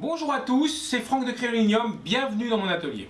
Bonjour à tous, c'est Franck de Crérinium, bienvenue dans mon atelier.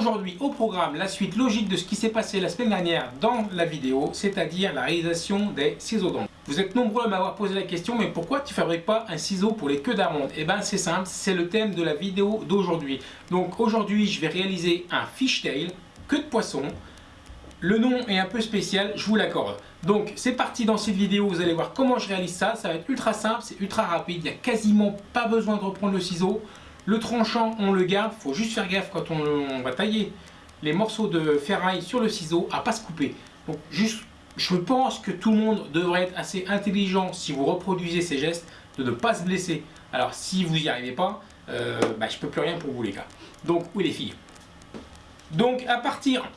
Aujourd'hui au programme, la suite logique de ce qui s'est passé la semaine dernière dans la vidéo, c'est-à-dire la réalisation des ciseaux d'onde. Vous êtes nombreux à m'avoir posé la question, mais pourquoi tu fabriques pas un ciseau pour les queues d'amandes Eh bien c'est simple, c'est le thème de la vidéo d'aujourd'hui. Donc aujourd'hui je vais réaliser un fishtail, queue de poisson. Le nom est un peu spécial, je vous l'accorde. Donc c'est parti dans cette vidéo, vous allez voir comment je réalise ça. Ça va être ultra simple, c'est ultra rapide, il n'y a quasiment pas besoin de reprendre le ciseau. Le tranchant, on le garde, faut juste faire gaffe quand on, va tailler les morceaux de ferraille sur le ciseau à pas se couper. Donc juste, je pense que tout le monde devrait être assez intelligent si vous reproduisez ces gestes, de ne pas se blesser. Alors si vous n'y arrivez pas, euh, bah, je peux plus rien pour vous les gars. Donc oui les filles. Donc à partir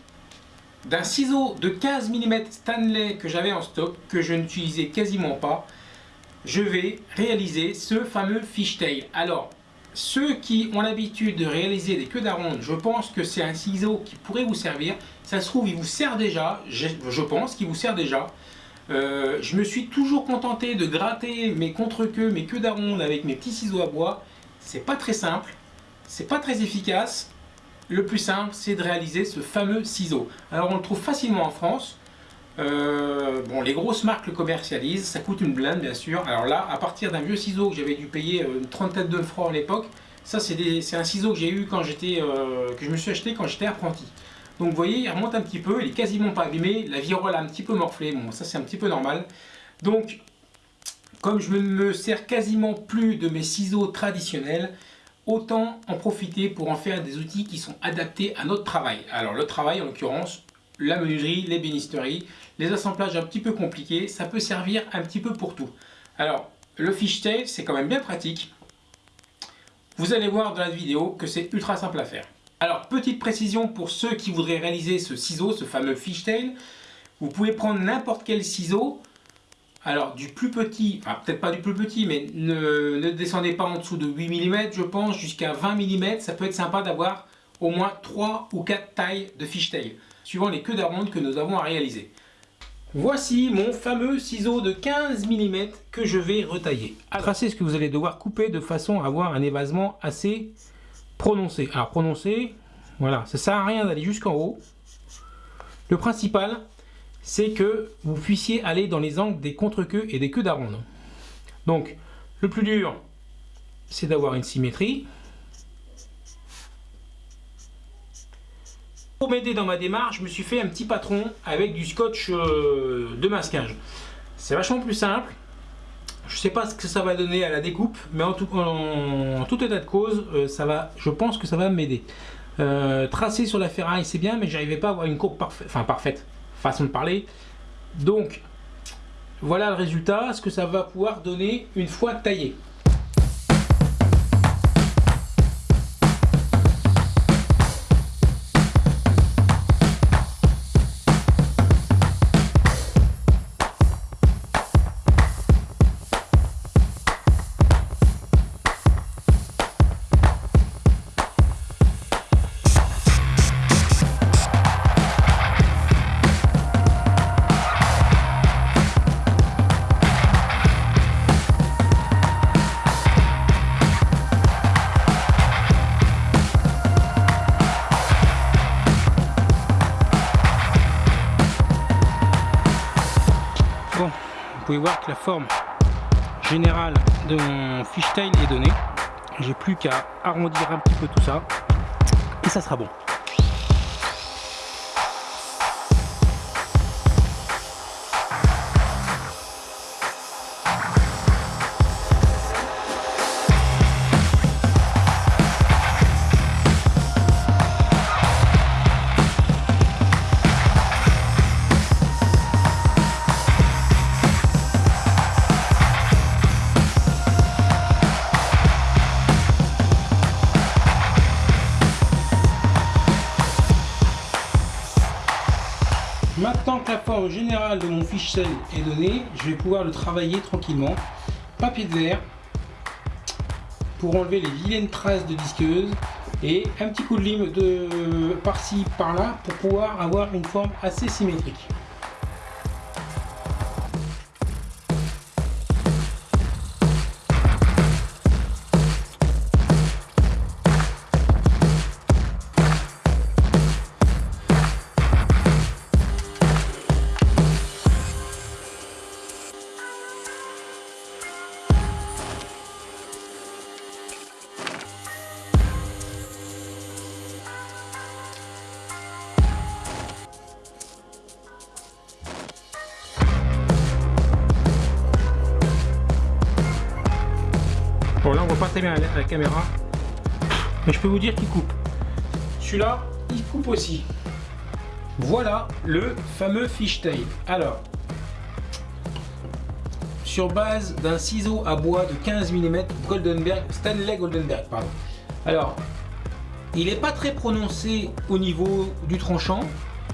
d'un ciseau de 15 mm Stanley que j'avais en stock, que je n'utilisais quasiment pas, je vais réaliser ce fameux fishtail. Alors, ceux qui ont l'habitude de réaliser des queues d'aronde, je pense que c'est un ciseau qui pourrait vous servir. Ça se trouve, il vous sert déjà, je, pense qu'il vous sert déjà. Euh, je me suis toujours contenté de gratter mes contre-queues, mes queues d'aronde avec mes petits ciseaux à bois. C'est pas très simple, c'est pas très efficace. Le plus simple, c'est de réaliser ce fameux ciseau. Alors on le trouve facilement en France. Euh, bon, les grosses marques le commercialisent, ça coûte une blinde bien sûr. Alors là, à partir d'un vieux ciseau que j'avais dû payer euh, une trentaine de francs à l'époque, ça c'est un ciseau que j'ai eu quand j'étais, euh, que je me suis acheté quand j'étais apprenti. Donc vous voyez, il remonte un petit peu, il est quasiment pas abîmé, la virole a un petit peu morflé, bon ça c'est un petit peu normal. Donc, comme je ne me sers quasiment plus de mes ciseaux traditionnels, autant en profiter pour en faire des outils qui sont adaptés à notre travail. Alors le travail en l'occurrence, la menuiserie, les bénisteries, les assemblages un petit peu compliqués, ça peut servir un petit peu pour tout. Alors, le fishtail, c'est quand même bien pratique. Vous allez voir dans la vidéo que c'est ultra simple à faire. Alors, petite précision pour ceux qui voudraient réaliser ce ciseau, ce fameux fishtail, vous pouvez prendre n'importe quel ciseau, alors du plus petit, enfin peut-être pas du plus petit, mais ne, descendez pas en dessous de 8 mm, je pense, jusqu'à 20 mm, ça peut être sympa d'avoir au moins 3 ou 4 tailles de fishtail, suivant les queues d'aronde que nous avons à réaliser. Voici mon fameux ciseau de 15 mm que je vais retailler. Tracer ce que vous allez devoir couper de façon à avoir un évasement assez prononcé. Alors prononcé, voilà, ça sert à rien d'aller jusqu'en haut. Le principal, c'est que vous puissiez aller dans les angles des contre-queues et des queues d'aronde. Donc, le plus dur, c'est d'avoir une symétrie. Pour m'aider dans ma démarche, je me suis fait un petit patron avec du scotch euh, de masquage. C'est vachement plus simple. Je sais pas ce que ça va donner à la découpe, mais en tout, état de cause, euh, ça va, je pense que ça va m'aider. Euh, tracer sur la ferraille, c'est bien, mais j'arrivais pas à avoir une courbe parfaite, enfin parfaite, façon de parler. Donc, voilà le résultat, ce que ça va pouvoir donner une fois taillé. Voir que la forme générale de mon fishtail est donnée. J'ai plus qu'à arrondir un petit peu tout ça et ça sera bon. Forme générale de mon fichier est donnée, je vais pouvoir le travailler tranquillement. Papier de verre pour enlever les vilaines traces de disqueuse et un petit coup de lime de par-ci par-là pour pouvoir avoir une forme assez symétrique. Bon là on voit pas très bien la, caméra, mais je peux vous dire qu'il coupe. Celui-là, il coupe aussi. Voilà le fameux fishtail. Alors, sur base d'un ciseau à bois de 15 mm Goldenberg, Stanley Goldenberg, pardon. Alors, il n'est pas très prononcé au niveau du tranchant.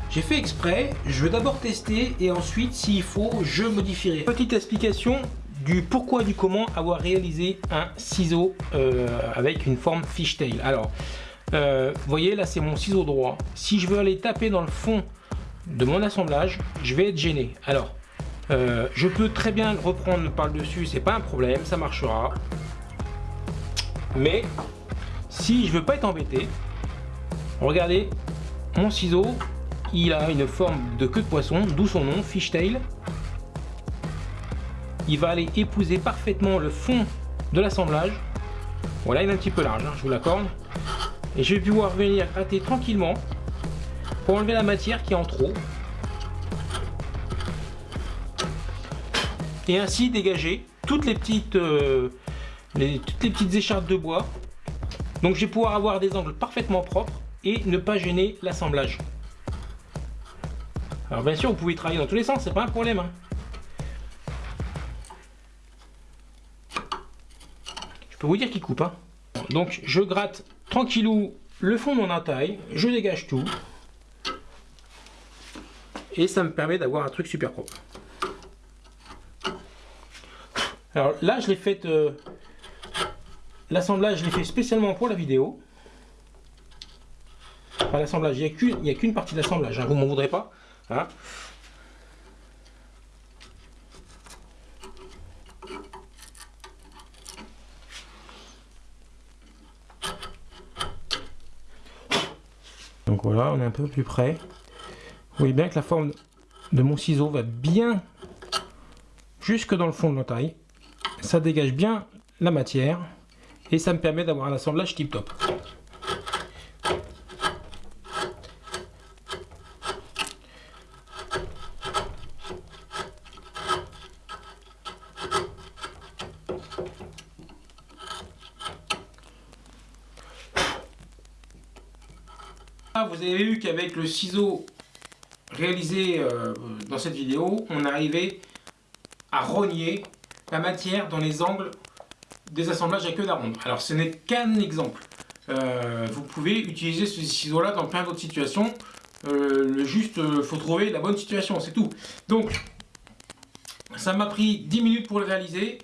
J'ai fait exprès, je veux d'abord tester et ensuite, s'il faut, je modifierai. Petite explication, du pourquoi du comment avoir réalisé un ciseau euh, avec une forme fishtail. Alors, euh, vous voyez là c'est mon ciseau droit. Si je veux aller taper dans le fond de mon assemblage, je vais être gêné. Alors, euh, je peux très bien le reprendre par le dessus, c'est pas un problème, ça marchera. Mais si je veux pas être embêté, regardez, mon ciseau, il a une forme de queue de poisson, d'où son nom, fishtail il va aller épouser parfaitement le fond de l'assemblage. Voilà, il est un petit peu large, hein, je vous l'accorde. Et je vais pouvoir venir gratter tranquillement pour enlever la matière qui est en trop. Et ainsi dégager toutes les petites, euh, toutes les petites écharpes de bois. Donc je vais pouvoir avoir des angles parfaitement propres et ne pas gêner l'assemblage. Alors bien sûr, vous pouvez travailler dans tous les sens, c'est pas un problème. Hein. Peux vous dire qu'il coupe. Hein. Donc je gratte tranquillou le fond de mon entaille, je dégage tout. Et ça me permet d'avoir un truc super propre. Alors là, je l'ai fait... Euh, l'assemblage, je l'ai fait spécialement pour la vidéo. Pas l'assemblage, il n'y a qu'une partie de l'assemblage, hein, vous m'en voudrez pas. Hein. Donc voilà, on est un peu plus près. Vous voyez bien que la forme de mon ciseau va bien jusque dans le fond de l'entaille. Ça dégage bien la matière et ça me permet d'avoir un assemblage tip top. Vous avez vu qu'avec le ciseau réalisé euh, dans cette vidéo, on arrivait à rogner la matière dans les angles des assemblages à queue d'aronde. Alors ce n'est qu'un exemple. Euh, vous pouvez utiliser ce ciseau-là dans plein d'autres situations. Euh, le juste, faut trouver la bonne situation, c'est tout. Donc, ça m'a pris 10 minutes pour le réaliser,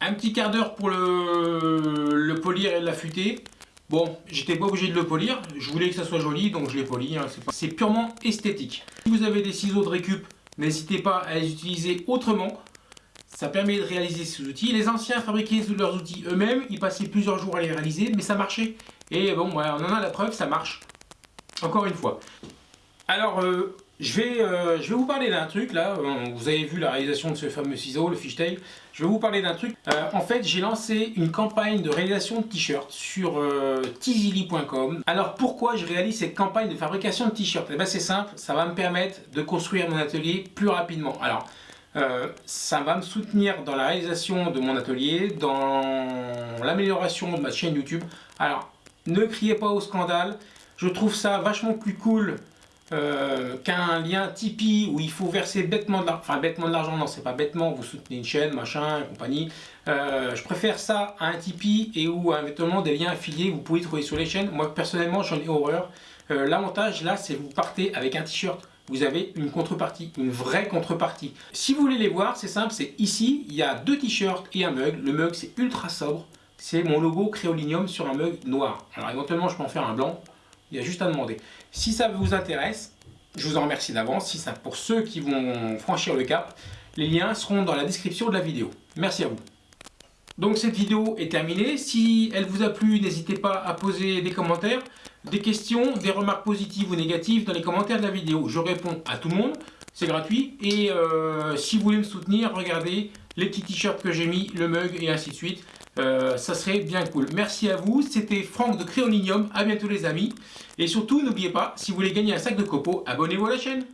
un petit quart d'heure pour le polir et l'affûter, Bon, j'étais pas obligé de le polir, je voulais que ça soit joli, donc je l'ai poli, hein, c'est purement esthétique. Si vous avez des ciseaux de récup, n'hésitez pas à les utiliser autrement, ça permet de réaliser ces outils. Les anciens fabriquaient leurs outils eux-mêmes, ils passaient plusieurs jours à les réaliser, mais ça marchait. Et bon, on en a la preuve, ça marche. Encore une fois. Alors, euh, je vais, euh, je vais vous parler d'un truc là, vous avez vu la réalisation de ce fameux ciseau, le fishtail. Je vais vous parler d'un truc. Euh, en fait, j'ai lancé une campagne de réalisation de t-shirts sur euh. Alors pourquoi je réalise cette campagne de fabrication de t-shirts? Eh bien c'est simple, ça va me permettre de construire mon atelier plus rapidement. Alors, ça va me soutenir dans la réalisation de mon atelier, dans l'amélioration de ma chaîne YouTube. Alors, ne criez pas au scandale, je trouve ça vachement plus cool euh, qu'un lien Tipeee où il faut verser bêtement de l'argent, enfin bêtement de l'argent, non c'est pas bêtement, vous soutenez une chaîne, machin, compagnie. Euh, je préfère ça à un Tipeee et où éventuellement des liens affiliés vous pouvez trouver sur les chaînes. Moi personnellement j'en ai horreur. Euh, l'avantage là c'est vous partez avec un t-shirt vous avez une contrepartie, une vraie contrepartie. Si vous voulez les voir, c'est simple, c'est ici, il y a deux t-shirts et un mug. Le mug, c'est ultra sobre. C'est mon logo Créolinium sur un mug noir. Alors éventuellement, je peux en faire un blanc. Il y a juste à demander. Si ça vous intéresse, je vous en remercie d'avance. Si ça, pour ceux qui vont franchir le cap, les liens seront dans la description de la vidéo. Merci à vous. Donc cette vidéo est terminée. Si elle vous a plu, n'hésitez pas à poser des commentaires, des questions, des remarques positives ou négatives dans les commentaires de la vidéo. Je réponds à tout le monde, c'est gratuit. Et euh, si vous voulez me soutenir, regardez les petits t-shirts que j'ai mis, le mug et ainsi de suite. Euh, ça serait bien cool. Merci à vous, c'était Franck de Créolinium, à bientôt les amis. Et surtout, n'oubliez pas, si vous voulez gagner un sac de copeaux, abonnez-vous à la chaîne.